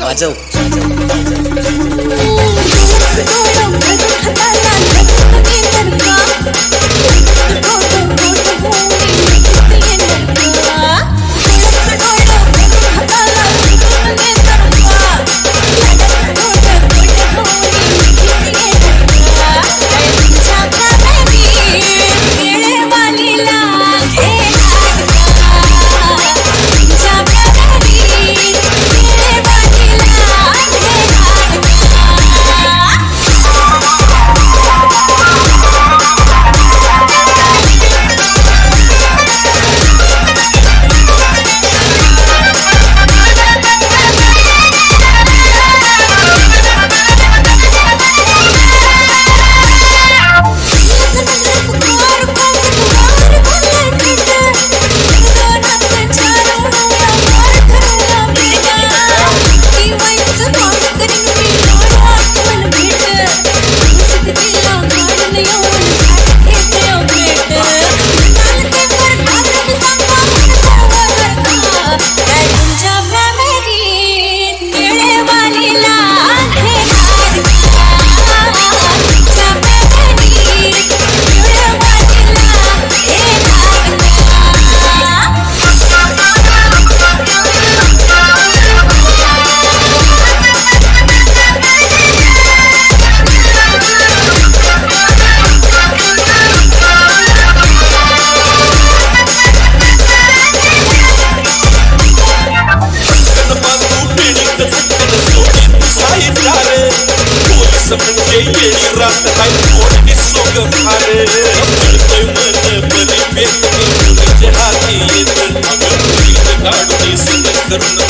Mà dâu तेरी रात है मोड़ी सोग खारे चलते मन परिवेत जहाती ये तन गाड़ी संग करुण